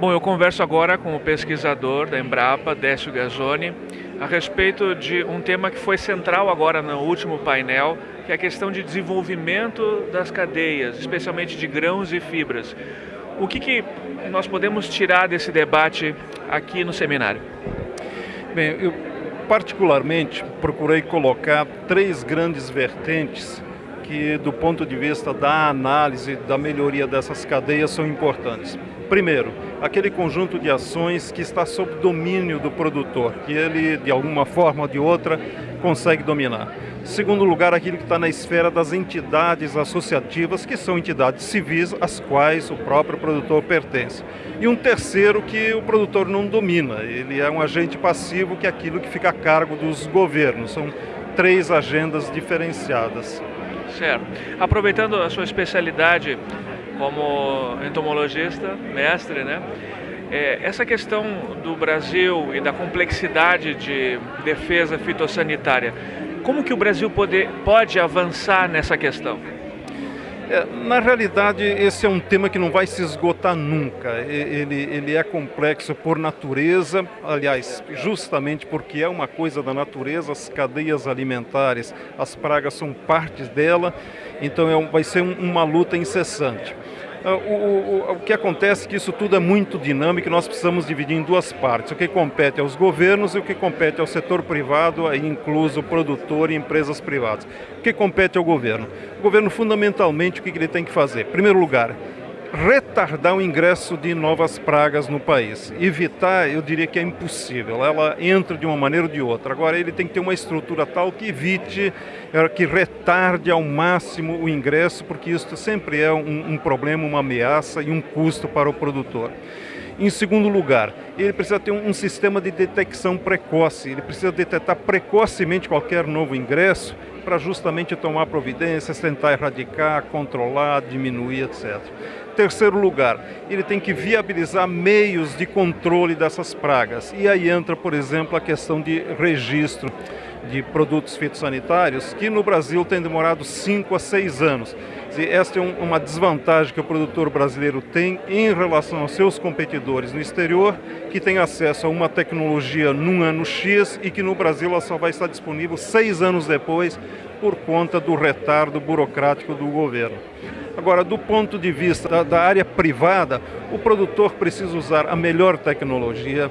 Bom, eu converso agora com o pesquisador da Embrapa, Décio Gazzoni, a respeito de um tema que foi central agora no último painel, que é a questão de desenvolvimento das cadeias, especialmente de grãos e fibras. O que, que nós podemos tirar desse debate aqui no seminário? Bem, eu particularmente procurei colocar três grandes vertentes que, do ponto de vista da análise da melhoria dessas cadeias, são importantes. Primeiro, aquele conjunto de ações que está sob domínio do produtor, que ele, de alguma forma ou de outra, consegue dominar. Segundo lugar, aquilo que está na esfera das entidades associativas, que são entidades civis, às quais o próprio produtor pertence. E um terceiro que o produtor não domina, ele é um agente passivo, que é aquilo que fica a cargo dos governos. São três agendas diferenciadas. Certo. Aproveitando a sua especialidade como entomologista, mestre, né? É, essa questão do Brasil e da complexidade de defesa fitossanitária, como que o Brasil pode, pode avançar nessa questão? É, na realidade, esse é um tema que não vai se esgotar nunca. Ele, ele é complexo por natureza, aliás, justamente porque é uma coisa da natureza, as cadeias alimentares, as pragas são partes dela, então é, vai ser um, uma luta incessante. Ah, o, o, o, que acontece é que isso tudo é muito dinâmico e nós precisamos dividir em duas partes. O que compete aos governos e o que compete ao setor privado, aí incluso produtor e empresas privadas. O que compete ao governo? O governo, fundamentalmente, o que ele tem que fazer? Em primeiro lugar, retardar o ingresso de novas pragas no país. Evitar, eu diria que é impossível, ela entra de uma maneira ou de outra. Agora, ele tem que ter uma estrutura tal que evite, eh, que retarde ao máximo o ingresso, porque isso sempre é um, um problema, uma ameaça e um custo para o produtor. Em segundo lugar, ele precisa ter um, um sistema de detecção precoce, ele precisa detectar precocemente qualquer novo ingresso para justamente tomar providências, tentar erradicar, controlar, diminuir, etc. Terceiro lugar, ele tem que viabilizar meios de controle dessas pragas. E aí entra, por exemplo, a questão de registro de produtos fitossanitários, que no Brasil tem demorado 5 a 6 anos. Esta é uma desvantagem que o produtor brasileiro tem em relação aos seus competidores no exterior, que tem acesso a uma tecnologia num ano X e que no Brasil ela só vai estar disponível seis anos depois por conta do retardo burocrático do governo. Agora, do ponto de vista da, da área privada, o produtor precisa usar a melhor tecnologia,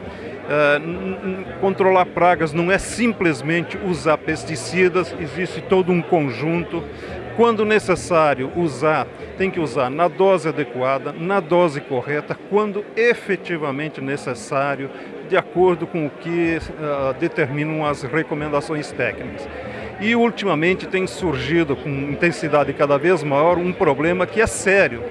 Uh, controlar pragas não é simplesmente usar pesticidas, existe todo um conjunto. Quando necessário usar, tem que usar na dose adequada, na dose correta, quando efetivamente necessário, de acordo com o que uh, determinam as recomendações técnicas. E ultimamente tem surgido com intensidade cada vez maior um problema que é sério,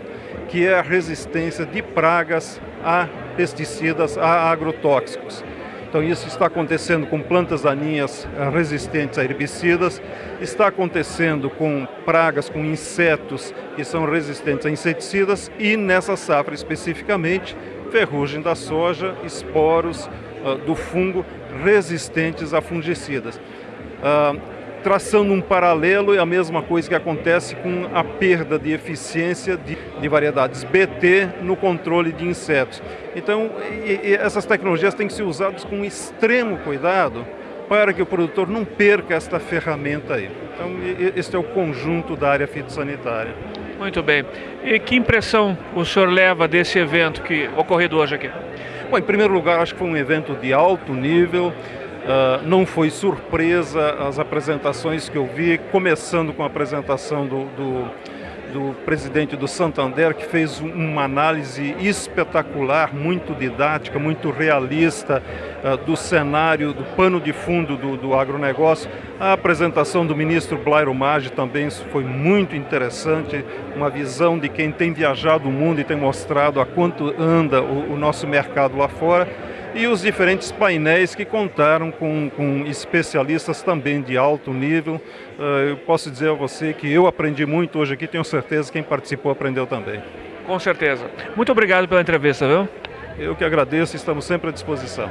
que é a resistência de pragas a pesticidas, a agrotóxicos. Então isso está acontecendo com plantas daninhas eh, resistentes a herbicidas, está acontecendo com pragas, com insetos que são resistentes a inseticidas e nessa safra especificamente, ferrugem da soja, esporos uh, do fungo resistentes a fungicidas. Uh, traçando um paralelo, é a mesma coisa que acontece com a perda de eficiência de, de variedades BT no controle de insetos. Então, e, e essas tecnologias têm que ser usadas com extremo cuidado para que o produtor não perca esta ferramenta aí. Então, este é o conjunto da área fitossanitária. Muito bem. E que impressão o senhor leva desse evento que ocorrido hoje aqui? Bom, em primeiro lugar, acho que foi um evento de alto nível, Uh, não foi surpresa as apresentações que eu vi, começando com a apresentação do, do, do presidente do Santander, que fez uma análise espetacular, muito didática, muito realista uh, do cenário, do pano de fundo do, do agronegócio. A apresentação do ministro Blairo Maggi também foi muito interessante, uma visão de quem tem viajado o mundo e tem mostrado a quanto anda o, o nosso mercado lá fora e os diferentes painéis que contaram com, com especialistas também de alto nível. Uh, eu posso dizer a você que eu aprendi muito hoje aqui, tenho certeza que quem participou aprendeu também. Com certeza. Muito obrigado pela entrevista, viu? Eu que agradeço, estamos sempre à disposição.